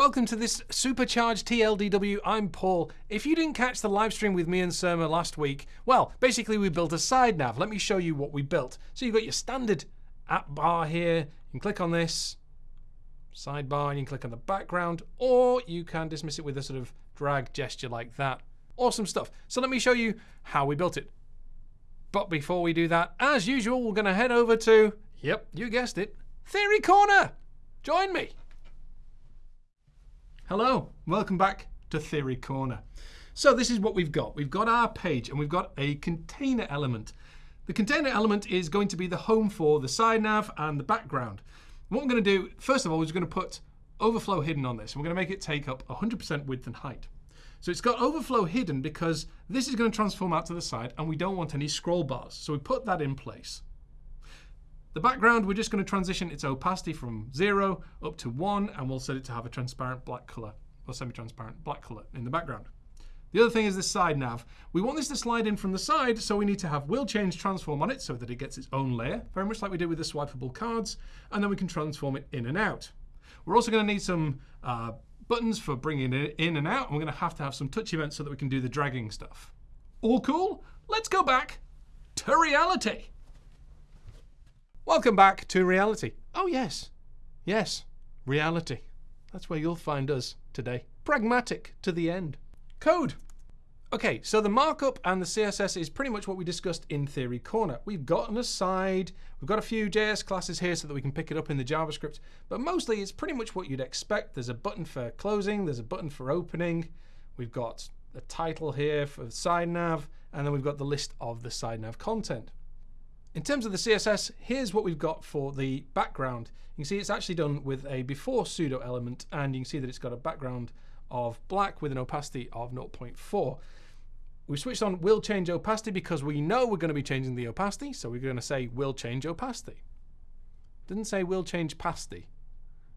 Welcome to this supercharged TLDW. I'm Paul. If you didn't catch the live stream with me and Surma last week, well, basically we built a side nav. Let me show you what we built. So you've got your standard app bar here. You can click on this sidebar and you can click on the background, or you can dismiss it with a sort of drag gesture like that. Awesome stuff. So let me show you how we built it. But before we do that, as usual, we're going to head over to, yep, you guessed it, Theory Corner. Join me. Hello, welcome back to Theory Corner. So this is what we've got. We've got our page and we've got a container element. The container element is going to be the home for the side nav and the background. What we're going to do, first of all, is we're going to put overflow hidden on this. We're going to make it take up 100% width and height. So it's got overflow hidden because this is going to transform out to the side and we don't want any scroll bars. So we put that in place. The background, we're just going to transition its opacity from 0 up to 1, and we'll set it to have a transparent black color, or semi-transparent black color in the background. The other thing is this side nav. We want this to slide in from the side, so we need to have will change transform on it so that it gets its own layer, very much like we did with the swipeable cards, and then we can transform it in and out. We're also going to need some uh, buttons for bringing it in and out, and we're going to have to have some touch events so that we can do the dragging stuff. All cool? Let's go back to reality. Welcome back to reality. Oh, yes. Yes, reality. That's where you'll find us today. Pragmatic to the end. Code. Okay, so the markup and the CSS is pretty much what we discussed in Theory Corner. We've got an aside, we've got a few JS classes here so that we can pick it up in the JavaScript, but mostly it's pretty much what you'd expect. There's a button for closing, there's a button for opening, we've got a title here for side nav, and then we've got the list of the side nav content. In terms of the CSS, here's what we've got for the background. You can see it's actually done with a before pseudo element, and you can see that it's got a background of black with an opacity of 0.4. We've switched on will change opacity because we know we're going to be changing the opacity, so we're going to say will change opacity. Didn't say will change pasty.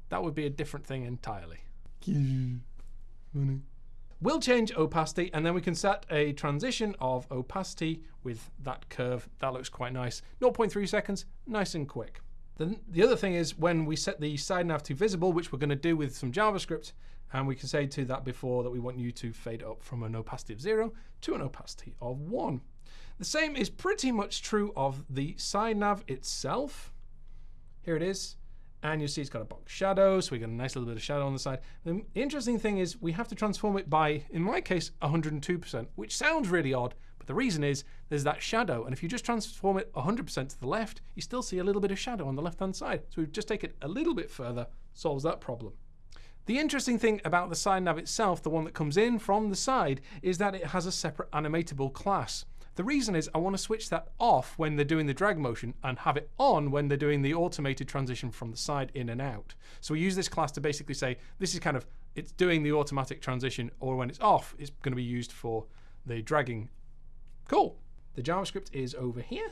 That would be a different thing entirely. We'll change opacity, and then we can set a transition of opacity with that curve. That looks quite nice. 0.3 seconds, nice and quick. Then the other thing is when we set the side nav to visible, which we're going to do with some JavaScript, and we can say to that before that we want you to fade up from an opacity of 0 to an opacity of 1. The same is pretty much true of the side nav itself. Here it is. And you see it's got a box shadow, so we got a nice little bit of shadow on the side. The interesting thing is we have to transform it by, in my case, 102%, which sounds really odd, but the reason is there's that shadow. And if you just transform it 100% to the left, you still see a little bit of shadow on the left-hand side. So we've just take it a little bit further, solves that problem. The interesting thing about the side nav itself, the one that comes in from the side, is that it has a separate animatable class. The reason is I want to switch that off when they're doing the drag motion and have it on when they're doing the automated transition from the side in and out. So we use this class to basically say this is kind of, it's doing the automatic transition or when it's off, it's going to be used for the dragging. Cool. The JavaScript is over here.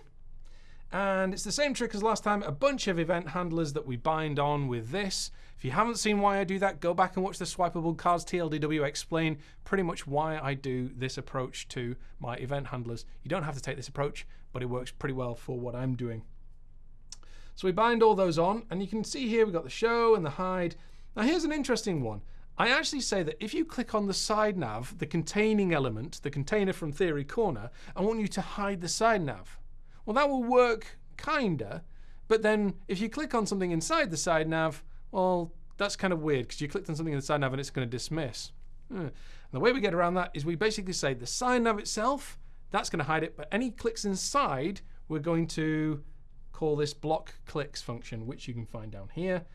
And it's the same trick as last time, a bunch of event handlers that we bind on with this. If you haven't seen why I do that, go back and watch the Swipeable Cards TLDW explain pretty much why I do this approach to my event handlers. You don't have to take this approach, but it works pretty well for what I'm doing. So we bind all those on, and you can see here we've got the show and the hide. Now here's an interesting one. I actually say that if you click on the side nav, the containing element, the container from Theory Corner, I want you to hide the side nav. Well, that will work kinda, but then if you click on something inside the side nav, well, that's kind of weird because you clicked on something in the side nav and it's going to dismiss. Hmm. the way we get around that is we basically say the side nav itself, that's going to hide it, but any clicks inside, we're going to call this block clicks function, which you can find down here.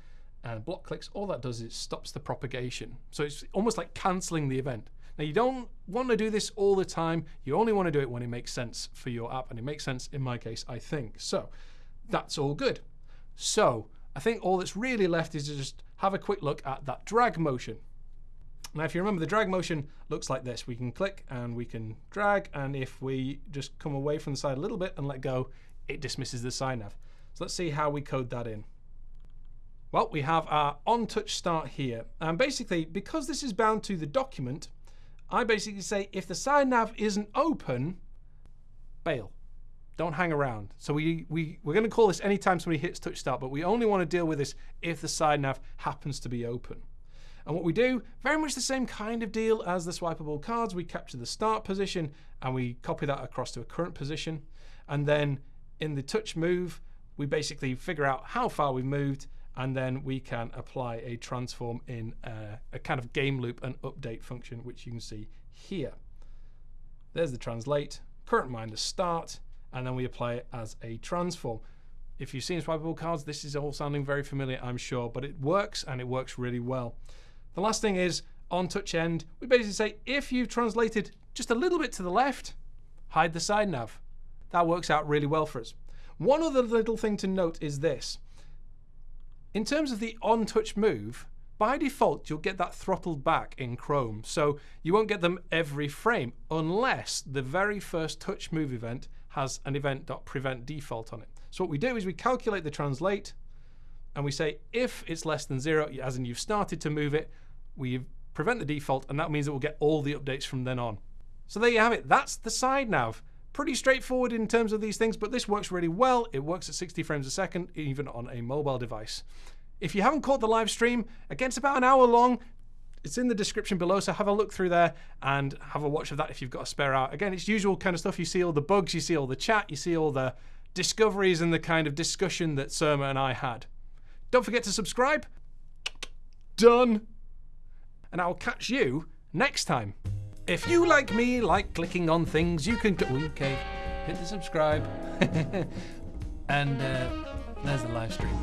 And block clicks, all that does is stops the propagation. So it's almost like canceling the event. Now, you don't want to do this all the time. You only want to do it when it makes sense for your app. And it makes sense in my case, I think. So that's all good. So I think all that's really left is to just have a quick look at that drag motion. Now, if you remember, the drag motion looks like this. We can click and we can drag. And if we just come away from the side a little bit and let go, it dismisses the side nav. So let's see how we code that in. Well, we have our on touch start here. And basically, because this is bound to the document, I basically say if the side nav isn't open, bail. Don't hang around. So we, we, we're going to call this anytime somebody hits touch start, but we only want to deal with this if the side nav happens to be open. And what we do, very much the same kind of deal as the swipeable cards. We capture the start position and we copy that across to a current position. And then in the touch move, we basically figure out how far we've moved and then we can apply a transform in a, a kind of game loop and update function, which you can see here. There's the translate, current minus start, and then we apply it as a transform. If you've seen swipeable cards, this is all sounding very familiar, I'm sure, but it works and it works really well. The last thing is on touch end, we basically say if you've translated just a little bit to the left, hide the side nav. That works out really well for us. One other little thing to note is this. In terms of the on touch move, by default, you'll get that throttled back in Chrome. So you won't get them every frame unless the very first touch move event has an event.prevent default on it. So what we do is we calculate the translate and we say if it's less than zero, as in you've started to move it, we prevent the default and that means it will get all the updates from then on. So there you have it. That's the side nav. Pretty straightforward in terms of these things, but this works really well. It works at 60 frames a second, even on a mobile device. If you haven't caught the live stream, again, it's about an hour long. It's in the description below, so have a look through there and have a watch of that if you've got a spare hour. Again, it's usual kind of stuff. You see all the bugs, you see all the chat, you see all the discoveries and the kind of discussion that Surma and I had. Don't forget to subscribe. Done. And I'll catch you next time. If you, like me, like clicking on things, you can... Okay, hit the subscribe. and uh, there's the live stream.